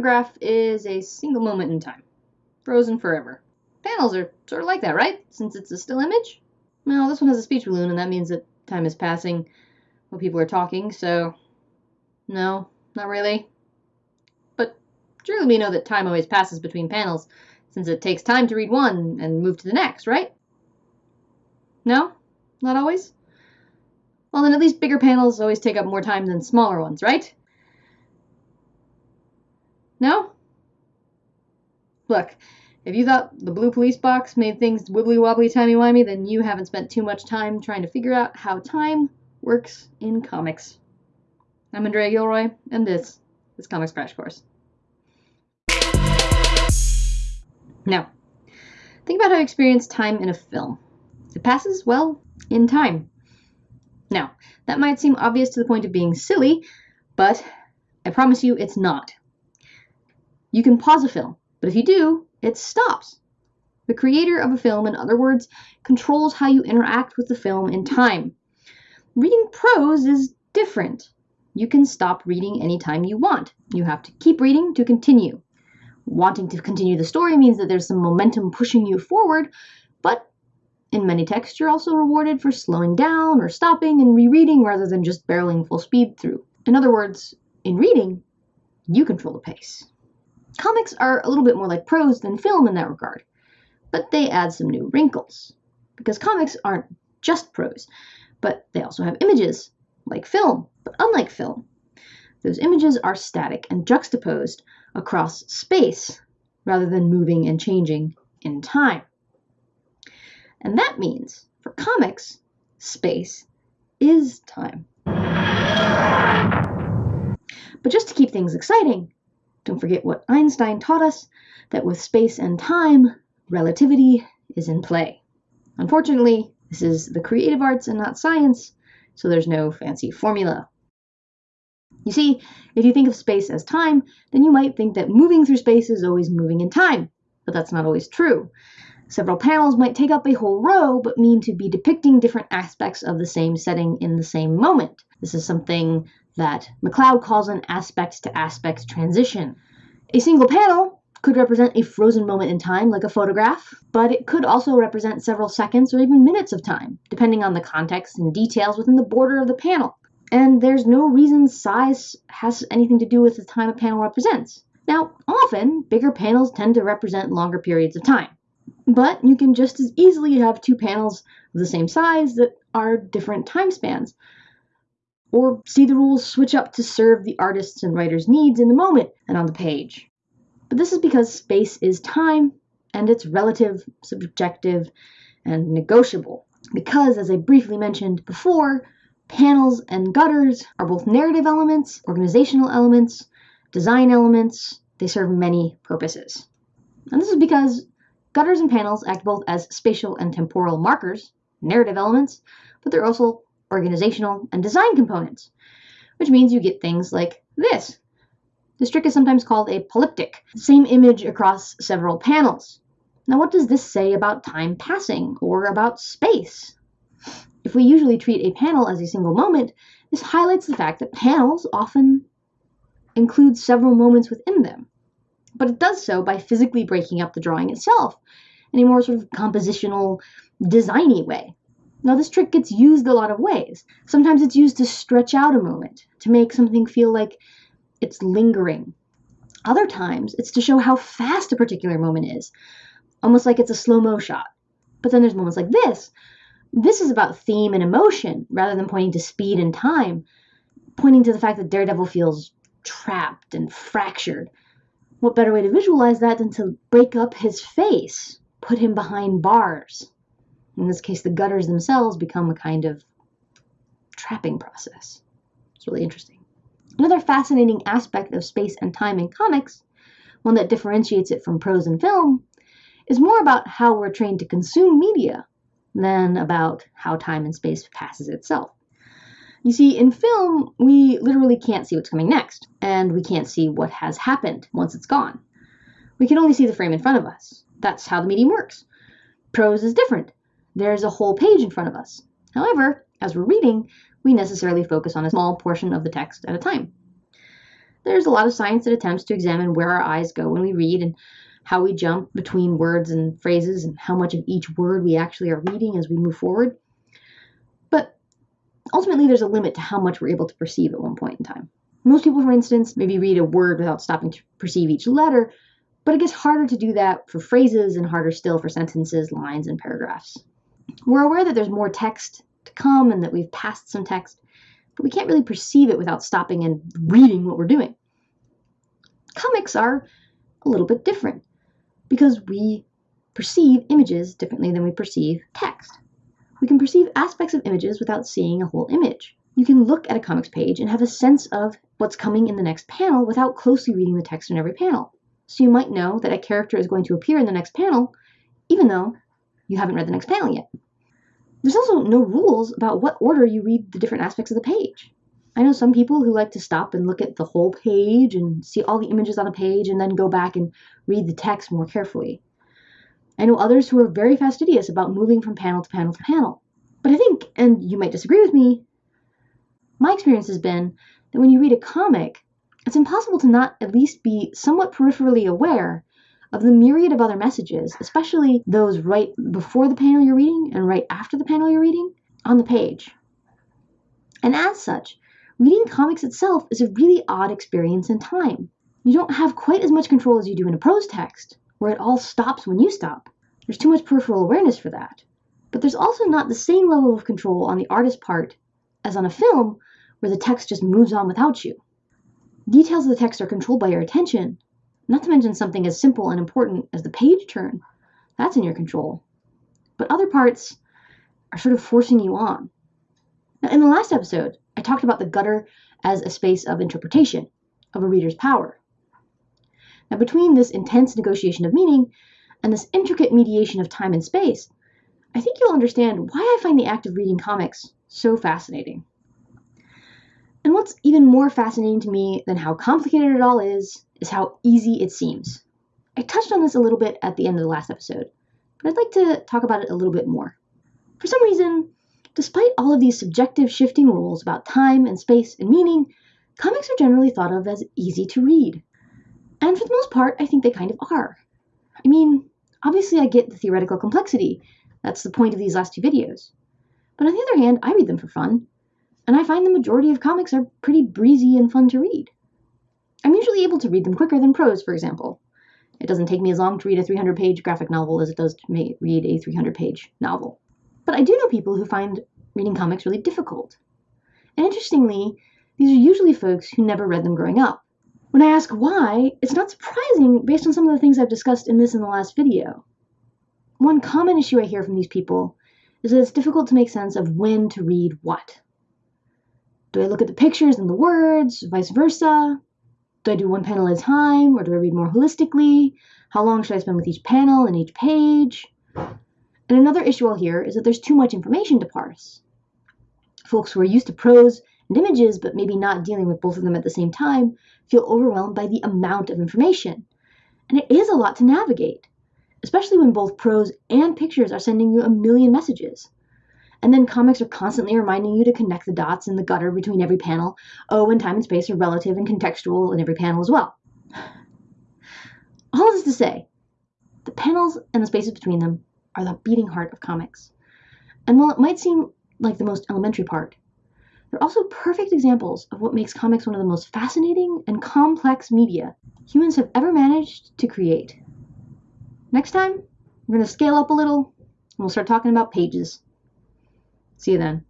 photograph is a single moment in time, frozen forever. Panels are sort of like that, right? Since it's a still image? Well, this one has a speech balloon, and that means that time is passing while people are talking, so no, not really. But surely we know that time always passes between panels, since it takes time to read one and move to the next, right? No? Not always? Well, then at least bigger panels always take up more time than smaller ones, right? No? Look, if you thought the blue police box made things wibbly wobbly timey wimey, then you haven't spent too much time trying to figure out how time works in comics. I'm Andrea Gilroy, and this is Comics Crash Course. Now, think about how you experience time in a film. It passes, well, in time. Now, that might seem obvious to the point of being silly, but I promise you it's not. You can pause a film, but if you do, it stops. The creator of a film, in other words, controls how you interact with the film in time. Reading prose is different. You can stop reading anytime you want. You have to keep reading to continue. Wanting to continue the story means that there's some momentum pushing you forward, but in many texts, you're also rewarded for slowing down or stopping and rereading rather than just barreling full speed through. In other words, in reading, you control the pace. Comics are a little bit more like prose than film in that regard, but they add some new wrinkles. Because comics aren't just prose, but they also have images, like film, but unlike film. Those images are static and juxtaposed across space rather than moving and changing in time. And that means, for comics, space is time. But just to keep things exciting, don't forget what Einstein taught us that with space and time, relativity is in play. Unfortunately, this is the creative arts and not science, so there's no fancy formula. You see, if you think of space as time, then you might think that moving through space is always moving in time, but that's not always true. Several panels might take up a whole row, but mean to be depicting different aspects of the same setting in the same moment. This is something that McCloud calls an aspect to aspect transition. A single panel could represent a frozen moment in time, like a photograph, but it could also represent several seconds or even minutes of time, depending on the context and details within the border of the panel. And there's no reason size has anything to do with the time a panel represents. Now, often, bigger panels tend to represent longer periods of time. But you can just as easily have two panels of the same size that are different time spans. Or see the rules switch up to serve the artist's and writer's needs in the moment and on the page. But this is because space is time and it's relative, subjective, and negotiable. Because, as I briefly mentioned before, panels and gutters are both narrative elements, organizational elements, design elements. They serve many purposes. And this is because Gutters and panels act both as spatial and temporal markers, narrative elements, but they're also organizational and design components, which means you get things like this. This trick is sometimes called a polyptych, same image across several panels. Now, what does this say about time passing or about space? If we usually treat a panel as a single moment, this highlights the fact that panels often include several moments within them but it does so by physically breaking up the drawing itself in a more sort of compositional, designy way. Now, this trick gets used a lot of ways. Sometimes it's used to stretch out a moment, to make something feel like it's lingering. Other times, it's to show how fast a particular moment is, almost like it's a slow mo shot. But then there's moments like this. This is about theme and emotion rather than pointing to speed and time, pointing to the fact that Daredevil feels trapped and fractured what better way to visualize that than to break up his face, put him behind bars? In this case, the gutters themselves become a kind of trapping process. It's really interesting. Another fascinating aspect of space and time in comics, one that differentiates it from prose and film, is more about how we're trained to consume media than about how time and space passes itself. You see, in film, we literally can't see what's coming next, and we can't see what has happened once it's gone. We can only see the frame in front of us. That's how the medium works. Prose is different. There's a whole page in front of us. However, as we're reading, we necessarily focus on a small portion of the text at a time. there's a lot of science that attempts to examine where our eyes go when we read and how we jump between words and phrases and how much of each word we actually are reading as we move forward. But ultimately, there's a limit to how much we're able to perceive at one point in time. Most people, for instance, maybe read a word without stopping to perceive each letter, but it gets harder to do that for phrases and harder still for sentences, lines, and paragraphs. We're aware that there's more text to come and that we've passed some text, but we can't really perceive it without stopping and reading what we're doing. Comics are a little bit different because we perceive images differently than we perceive text. We can perceive aspects of images without seeing a whole image. You can look at a comics page and have a sense of what's coming in the next panel without closely reading the text in every panel. So you might know that a character is going to appear in the next panel, even though you haven't read the next panel yet. There's also no rules about what order you read the different aspects of the page. I know some people who like to stop and look at the whole page and see all the images on a page and then go back and read the text more carefully. I know others who are very fastidious about moving from panel to panel to panel. But I think, and you might disagree with me, my experience has been that when you read a comic, it's impossible to not at least be somewhat peripherally aware of the myriad of other messages, especially those right before the panel you're reading and right after the panel you're reading, on the page. And as such, reading comics itself is a really odd experience in time. You don't have quite as much control as you do in a prose text, where it all stops when you stop. There's too much peripheral awareness for that. But there's also not the same level of control on the artist's part as on a film, where the text just moves on without you. Details of the text are controlled by your attention, not to mention something as simple and important as the page turn. That's in your control. But other parts are sort of forcing you on. Now, in the last episode, I talked about the gutter as a space of interpretation, of a reader's power. Now, between this intense negotiation of meaning and this intricate mediation of time and space, I think you'll understand why I find the act of reading comics so fascinating. And what's even more fascinating to me than how complicated it all is, is how easy it seems. I touched on this a little bit at the end of the last episode, but I'd like to talk about it a little bit more. For some reason, despite all of these subjective shifting rules about time and space and meaning, comics are generally thought of as easy to read. And for the most part, I think they kind of are. I mean, obviously, I get the theoretical complexity. That's the point of these last two videos. But on the other hand, I read them for fun, and I find the majority of comics are pretty breezy and fun to read. I'm usually able to read them quicker than prose, for example. It doesn't take me as long to read a 300 page graphic novel as it does to read a 300 page novel. But I do know people who find reading comics really difficult. And interestingly, these are usually folks who never read them growing up. When I ask why, it's not surprising based on some of the things I've discussed in this and the last video. One common issue I hear from these people is that it's difficult to make sense of when to read what. Do I look at the pictures and the words, vice versa? Do I do one panel at a time, or do I read more holistically? How long should I spend with each panel and each page? And another issue I'll hear is that there's too much information to parse. Folks who are used to prose and images, but maybe not dealing with both of them at the same time, feel overwhelmed by the amount of information. And it is a lot to navigate, especially when both prose and pictures are sending you a million messages. And then comics are constantly reminding you to connect the dots in the gutter between every panel. Oh, and time and space are relative and contextual in every panel as well. All this to say, the panels and the spaces between them are the beating heart of comics. And while it might seem like the most elementary part, they're also perfect examples of what makes comics one of the most fascinating and complex media humans have ever managed to create. Next time, we're going to scale up a little and we'll start talking about pages. See you then.